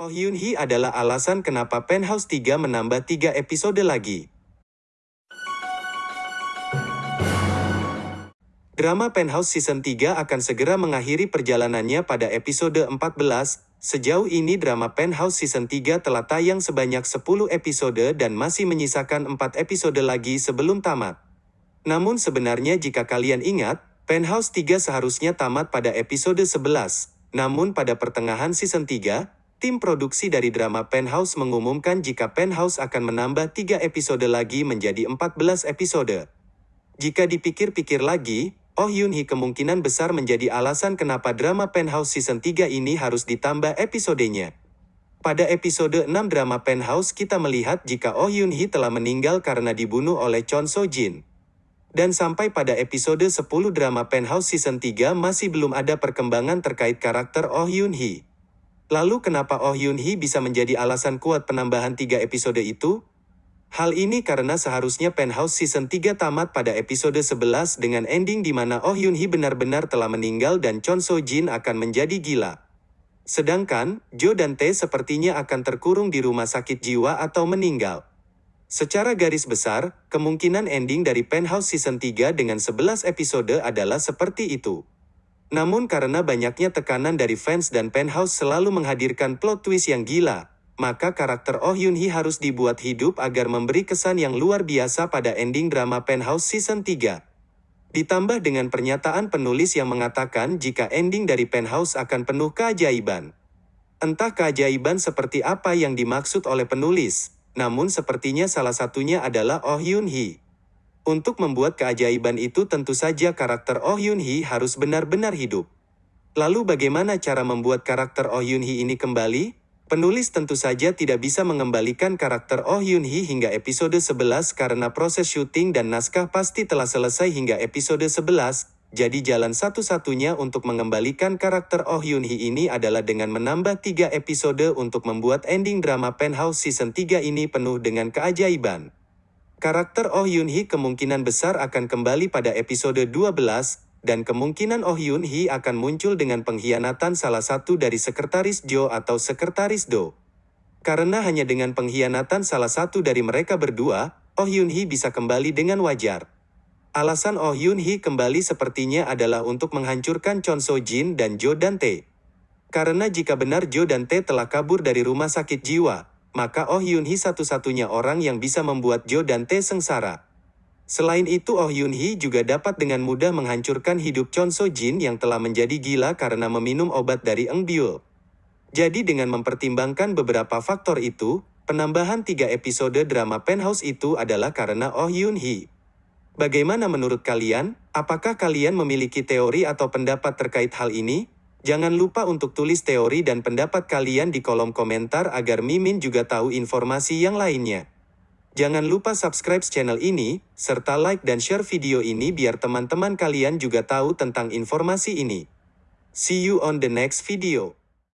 Oh Hyun Hee adalah alasan kenapa Penthouse 3 menambah 3 episode lagi. Drama Penthouse Season 3 akan segera mengakhiri perjalanannya pada episode 14. Sejauh ini drama Penthouse Season 3 telah tayang sebanyak 10 episode dan masih menyisakan 4 episode lagi sebelum tamat. Namun sebenarnya jika kalian ingat, Penthouse 3 seharusnya tamat pada episode 11. Namun pada pertengahan season 3, tim produksi dari drama Penthouse mengumumkan jika Penthouse akan menambah 3 episode lagi menjadi 14 episode. Jika dipikir-pikir lagi, Oh Hyun Hee kemungkinan besar menjadi alasan kenapa drama Penthouse Season 3 ini harus ditambah episodenya. Pada episode 6 drama Penthouse kita melihat jika Oh Hyun Hee telah meninggal karena dibunuh oleh Chon So Jin. Dan sampai pada episode 10 drama Penthouse Season 3 masih belum ada perkembangan terkait karakter Oh Hyun Hee. Lalu kenapa Oh Hyun Hee bisa menjadi alasan kuat penambahan 3 episode itu? Hal ini karena seharusnya Penthouse Season 3 tamat pada episode 11 dengan ending di mana Oh Hyun Hee benar-benar telah meninggal dan Chon So Jin akan menjadi gila. Sedangkan, Jo dan Tae sepertinya akan terkurung di rumah sakit jiwa atau meninggal. Secara garis besar, kemungkinan ending dari Penthouse Season 3 dengan 11 episode adalah seperti itu. Namun karena banyaknya tekanan dari fans dan Penthouse selalu menghadirkan plot twist yang gila, maka karakter Oh Yun Hee harus dibuat hidup agar memberi kesan yang luar biasa pada ending drama Penthouse Season 3. Ditambah dengan pernyataan penulis yang mengatakan jika ending dari Penthouse akan penuh keajaiban. Entah keajaiban seperti apa yang dimaksud oleh penulis, namun sepertinya salah satunya adalah Oh Yun Hee. Untuk membuat keajaiban itu tentu saja karakter Oh Yun Hee harus benar-benar hidup. Lalu bagaimana cara membuat karakter Oh Yun Hee ini kembali? Penulis tentu saja tidak bisa mengembalikan karakter Oh Yun Hee hingga episode 11 karena proses syuting dan naskah pasti telah selesai hingga episode 11, jadi jalan satu-satunya untuk mengembalikan karakter Oh Yun Hee ini adalah dengan menambah 3 episode untuk membuat ending drama Penthouse Season 3 ini penuh dengan keajaiban. Karakter Oh Yun Hee kemungkinan besar akan kembali pada episode 12, dan kemungkinan Oh Yun Hee akan muncul dengan pengkhianatan salah satu dari sekretaris Jo atau sekretaris Do. Karena hanya dengan pengkhianatan salah satu dari mereka berdua, Oh Yun Hee bisa kembali dengan wajar. Alasan Oh Yun Hee kembali sepertinya adalah untuk menghancurkan Chon So Jin dan Jo Dante. Karena jika benar Jo dan Tae telah kabur dari rumah sakit jiwa, maka Oh Yun Hee satu-satunya orang yang bisa membuat Jo dan Tae sengsara. Selain itu Oh Yun Hee juga dapat dengan mudah menghancurkan hidup Chon So Jin yang telah menjadi gila karena meminum obat dari Eng Byul. Jadi dengan mempertimbangkan beberapa faktor itu, penambahan tiga episode drama Penthouse itu adalah karena Oh Yun Hee. Bagaimana menurut kalian? Apakah kalian memiliki teori atau pendapat terkait hal ini? Jangan lupa untuk tulis teori dan pendapat kalian di kolom komentar agar Mimin juga tahu informasi yang lainnya. Jangan lupa subscribe channel ini, serta like dan share video ini biar teman-teman kalian juga tahu tentang informasi ini. See you on the next video.